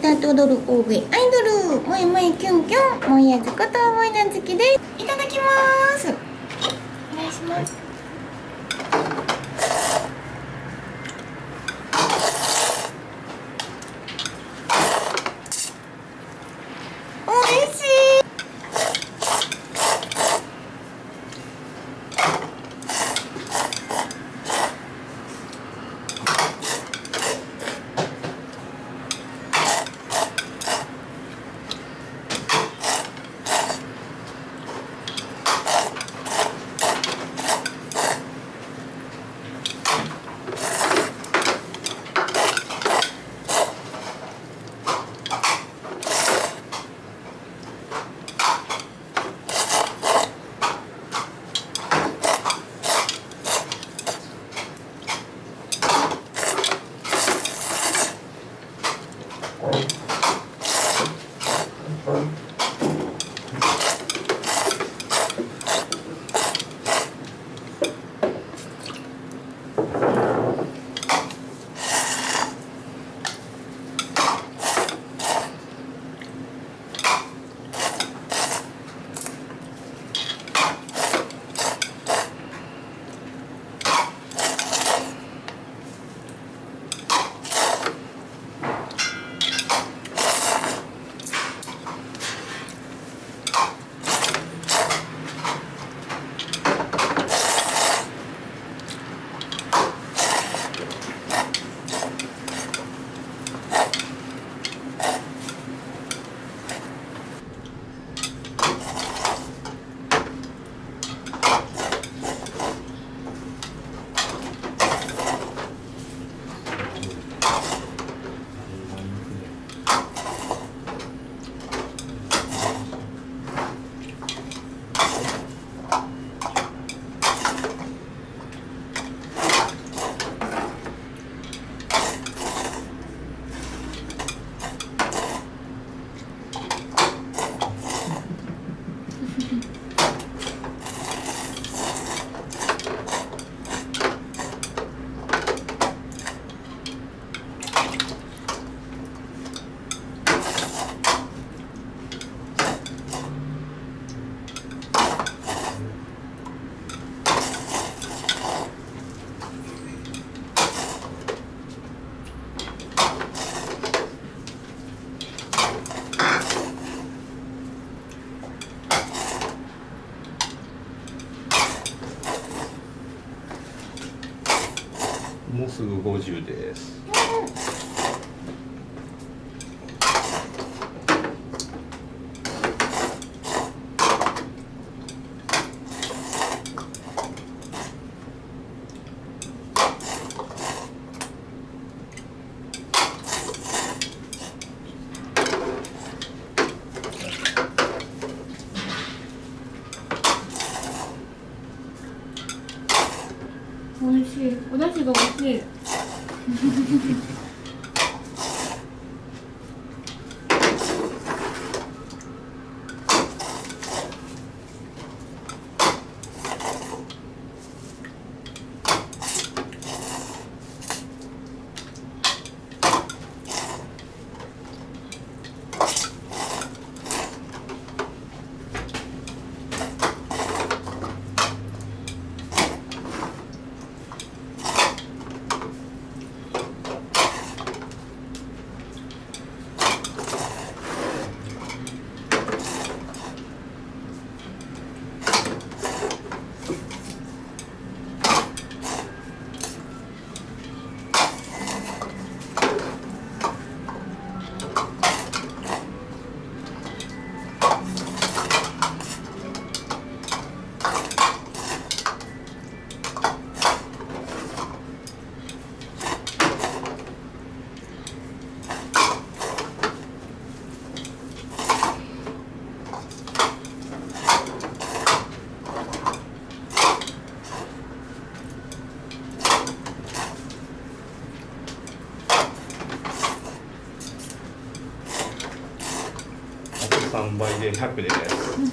歌って踊る大食いアイドル。もえもえキュンキュン。もえやずこともえなずきです。いただきます。お願いします。すぐ50です。美味しい。お出汁が美味しい。3倍で100です。うん、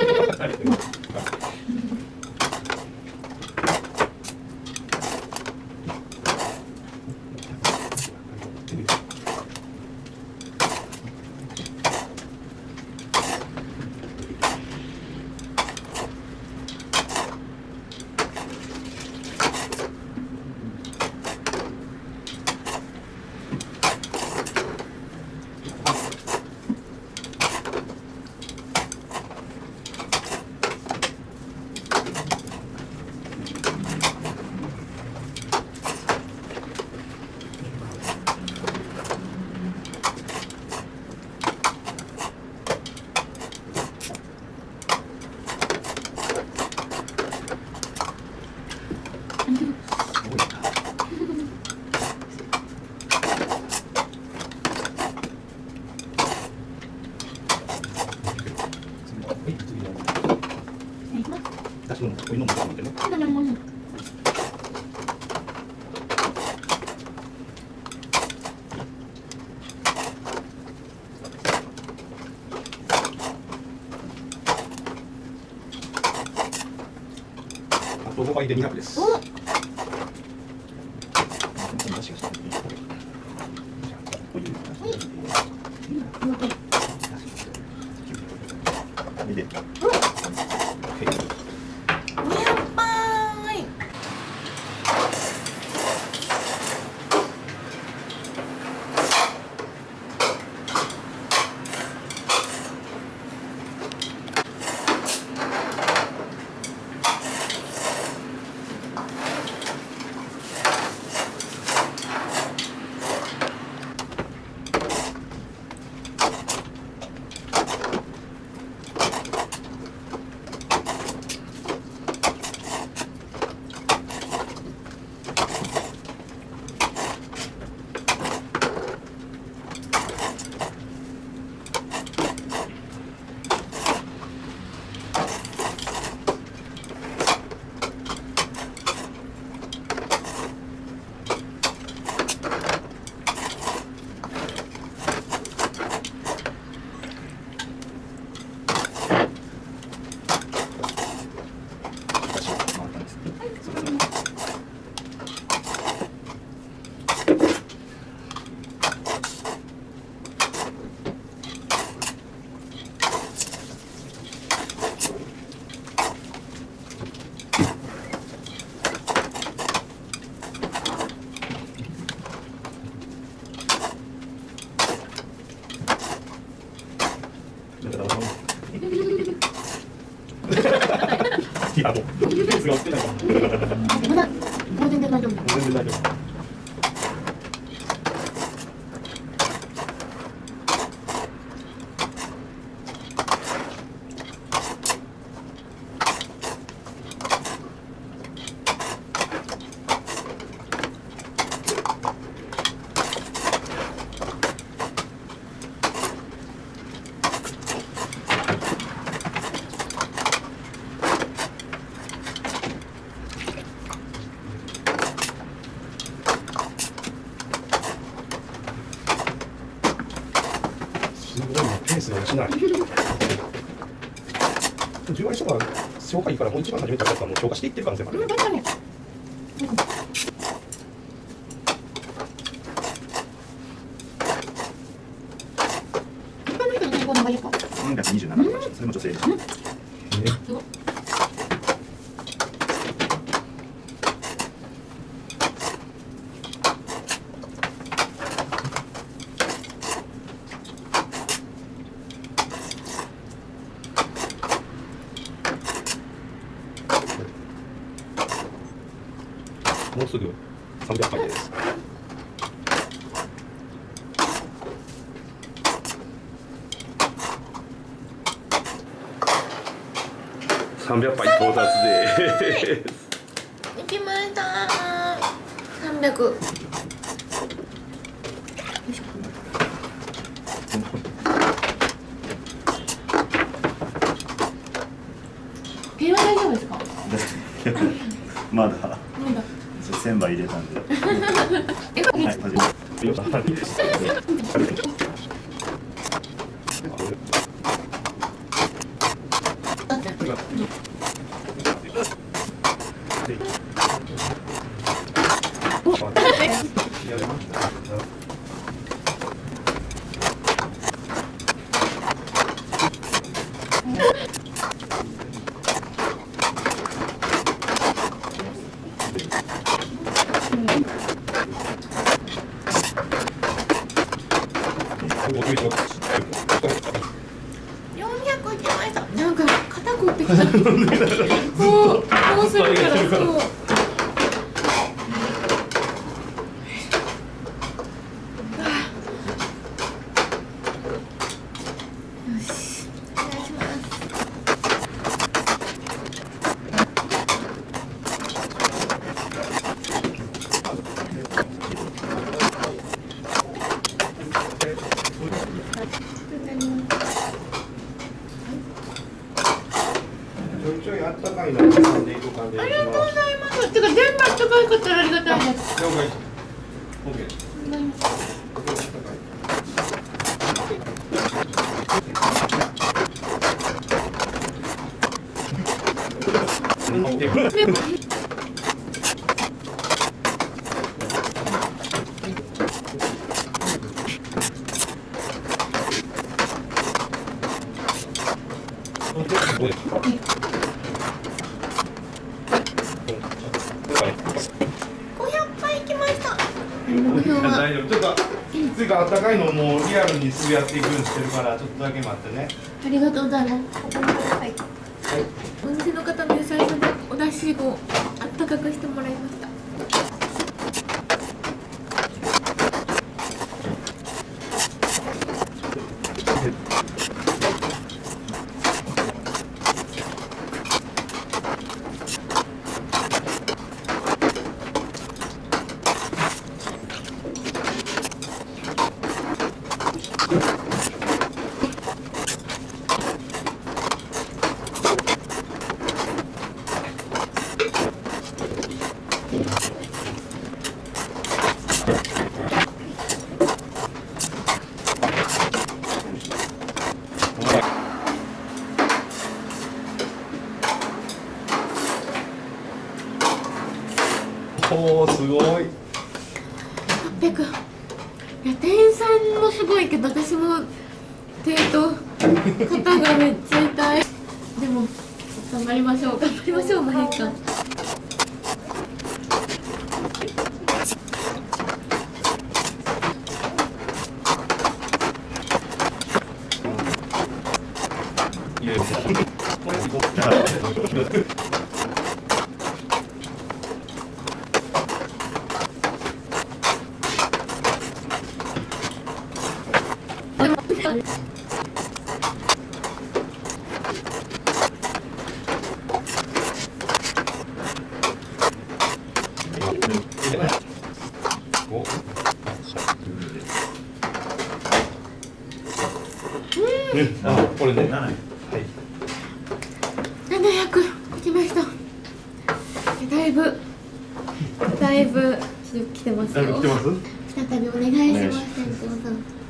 販売で200です。一番初めてやったらもう消化していってる可能性もある。うん確かに他の人の健康の方がいいか3月27とかそれも女性です。ねすごいもうすぐ300回です300杯到達で行きました。300毛は大丈夫ですかまだまだ1000杯入れた。んで。え、はい、始めだって400いきましたなんか肩凝ってきた。そうこうするからそうよしお願いしますちょいちょいあったかいのを挟んでいく感じあがしますりがとうございます。てか全部あったかいかったらありがたいです。了解 OK 500杯いきました。大丈夫。ちょっとつうかあったかいのもうリアルにすぐやっていくんしてるからちょっとだけ待ってね。ありがとうございます。ここまではい。お店の方の優しさでお出汁をあったかくしてもらいまし 700来ました。だいぶだいぶ来てますよ。再びお願いします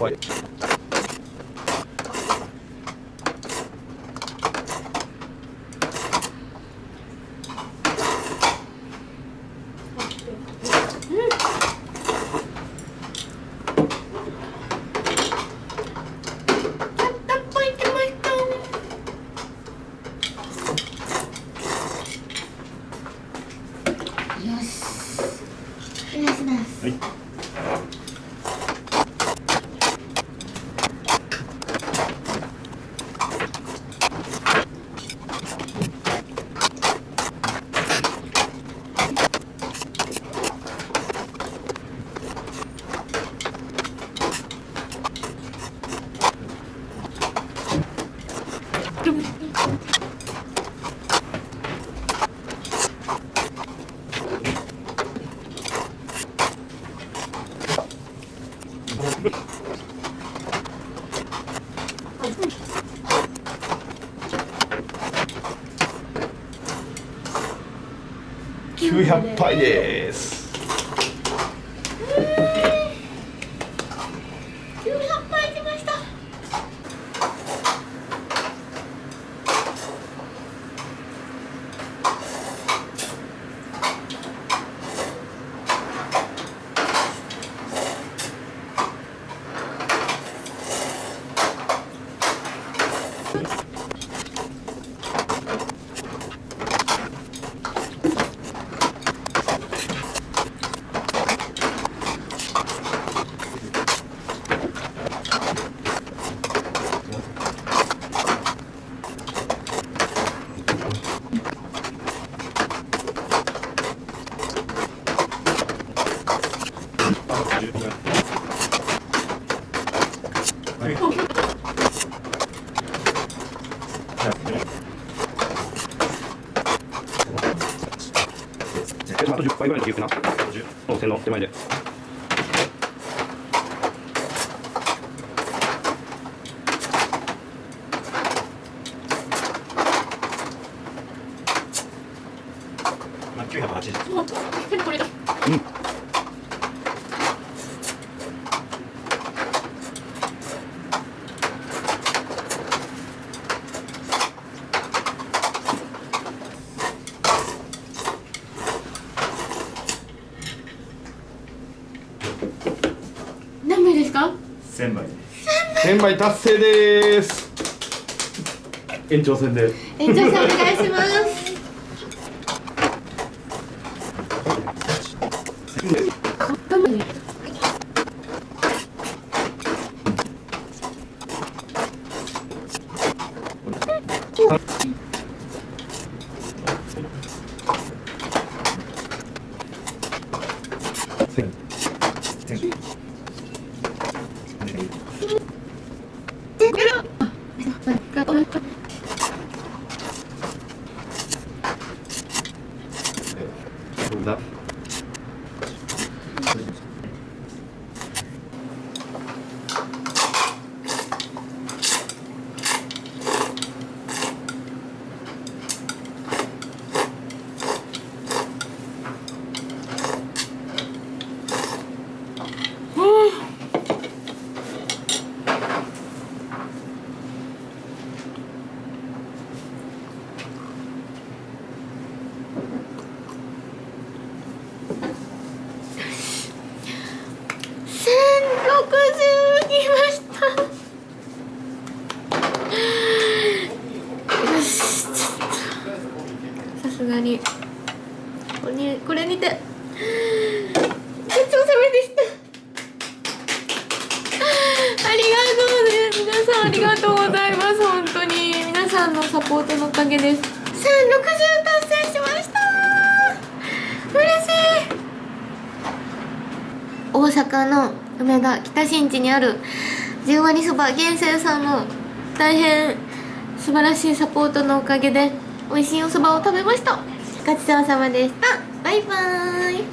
はやっぱり50回ぐらいの記な。50。温線の手前で。1000杯。1000杯達成です。延長戦で。園長さんお願いします頑張れどうだ1060来ましたよしちょっとさすがにここにこれにてごちそうさまでしたりがとうございます本当に皆さんのサポートのおかげです。1060達成しました。嬉しい。大阪の梅田北新地にある十割そば源泉さんの大変素晴らしいサポートのおかげで美味しいおそばを食べました。ごちそうさまでした。バイバーイ。